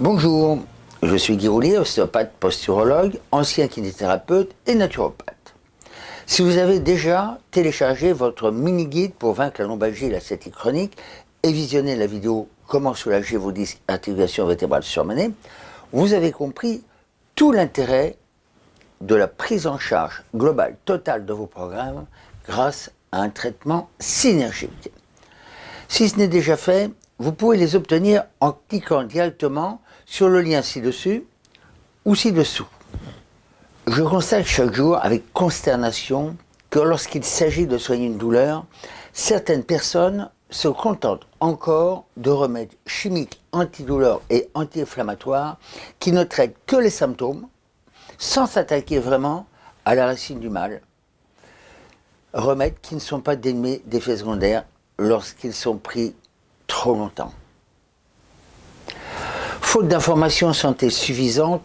Bonjour, je suis Guy Roulier, ostéopathe posturologue, ancien kinésithérapeute et naturopathe. Si vous avez déjà téléchargé votre mini-guide pour vaincre la lombalgie et la sciatique chronique et visionné la vidéo Comment soulager vos disques articulations vertébrales surmenées, vous avez compris tout l'intérêt de la prise en charge globale totale de vos programmes grâce à un traitement synergique. Si ce n'est déjà fait, vous pouvez les obtenir en cliquant directement sur le lien ci-dessus ou ci-dessous. Je constate chaque jour avec consternation que lorsqu'il s'agit de soigner une douleur, certaines personnes se contentent encore de remèdes chimiques antidouleurs et anti-inflammatoires qui ne traitent que les symptômes sans s'attaquer vraiment à la racine du mal. Remèdes qui ne sont pas dénués d'effets secondaires lorsqu'ils sont pris trop longtemps. Faute d'informations santé suffisantes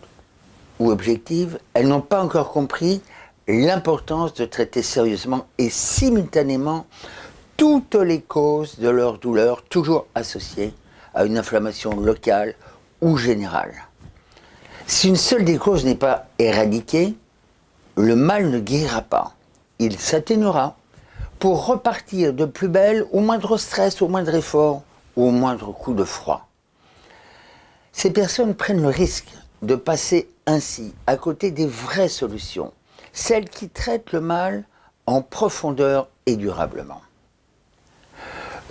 ou objectives, elles n'ont pas encore compris l'importance de traiter sérieusement et simultanément toutes les causes de leur douleur, toujours associées à une inflammation locale ou générale. Si une seule des causes n'est pas éradiquée, le mal ne guérira pas. Il s'atténuera pour repartir de plus belle au moindre stress, au moindre effort au moindre coup de froid. Ces personnes prennent le risque de passer ainsi à côté des vraies solutions, celles qui traitent le mal en profondeur et durablement.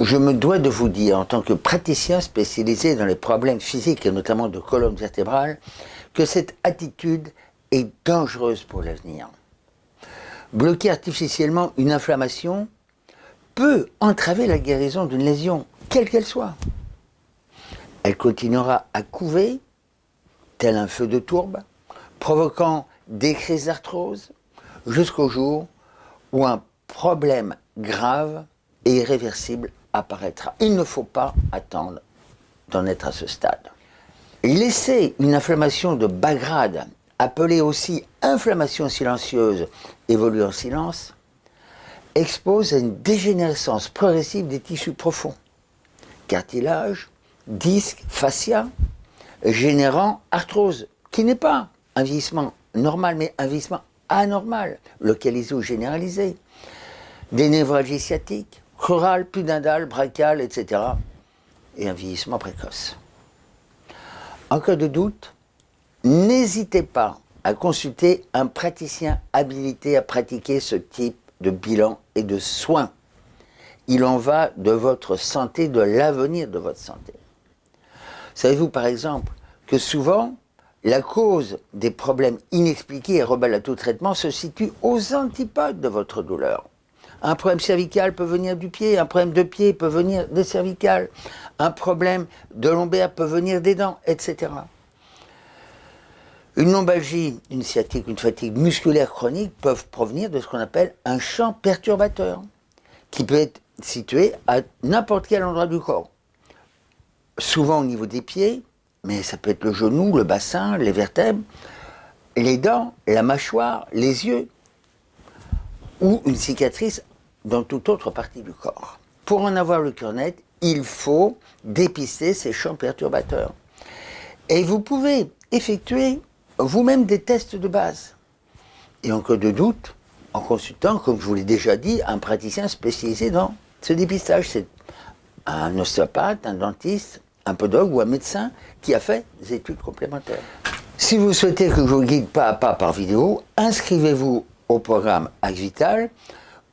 Je me dois de vous dire, en tant que praticien spécialisé dans les problèmes physiques et notamment de colonne vertébrale, que cette attitude est dangereuse pour l'avenir. Bloquer artificiellement une inflammation peut entraver la guérison d'une lésion, quelle qu'elle soit elle continuera à couver, tel un feu de tourbe, provoquant des crises d'arthrose, jusqu'au jour où un problème grave et irréversible apparaîtra. Il ne faut pas attendre d'en être à ce stade. Laisser une inflammation de bas grade, appelée aussi inflammation silencieuse, évoluer en silence, expose à une dégénérescence progressive des tissus profonds, cartilage, disque, fascia, générant arthrose, qui n'est pas un vieillissement normal, mais un vieillissement anormal, localisé ou généralisé. Des névralgies sciatiques, chorales, pudendales, brachiales, etc. Et un vieillissement précoce. En cas de doute, n'hésitez pas à consulter un praticien habilité à pratiquer ce type de bilan et de soins. Il en va de votre santé, de l'avenir de votre santé. Savez-vous par exemple que souvent, la cause des problèmes inexpliqués et rebelles à tout traitement se situe aux antipodes de votre douleur. Un problème cervical peut venir du pied, un problème de pied peut venir des cervicales, un problème de lombaire peut venir des dents, etc. Une lombalgie, une sciatique, une fatigue musculaire chronique peuvent provenir de ce qu'on appelle un champ perturbateur, qui peut être situé à n'importe quel endroit du corps souvent au niveau des pieds, mais ça peut être le genou, le bassin, les vertèbres, les dents, la mâchoire, les yeux, ou une cicatrice dans toute autre partie du corps. Pour en avoir le cœur net, il faut dépister ces champs perturbateurs. Et vous pouvez effectuer vous-même des tests de base. Et en cas de doute, en consultant, comme je vous l'ai déjà dit, un praticien spécialisé dans ce dépistage. C'est un ostéopathe, un dentiste, un podologue ou un médecin qui a fait des études complémentaires. Si vous souhaitez que je vous guide pas à pas par vidéo, inscrivez-vous au programme Vital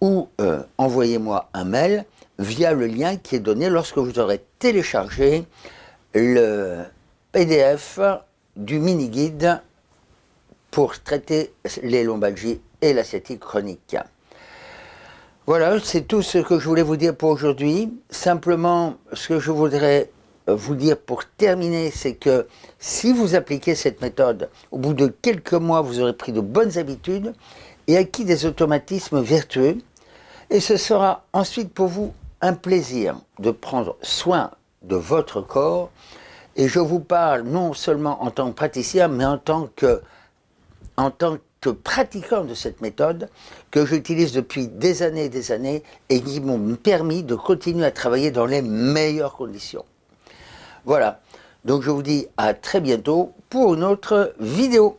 ou euh, envoyez-moi un mail via le lien qui est donné lorsque vous aurez téléchargé le PDF du mini-guide pour traiter les lombalgies et l'asiatique chronique. Voilà, c'est tout ce que je voulais vous dire pour aujourd'hui. Simplement, ce que je voudrais vous dire pour terminer, c'est que si vous appliquez cette méthode, au bout de quelques mois, vous aurez pris de bonnes habitudes et acquis des automatismes vertueux. Et ce sera ensuite pour vous un plaisir de prendre soin de votre corps. Et je vous parle non seulement en tant que praticien, mais en tant que, en tant pratiquant de cette méthode que j'utilise depuis des années et des années et qui m'ont permis de continuer à travailler dans les meilleures conditions. Voilà. Donc je vous dis à très bientôt pour une autre vidéo.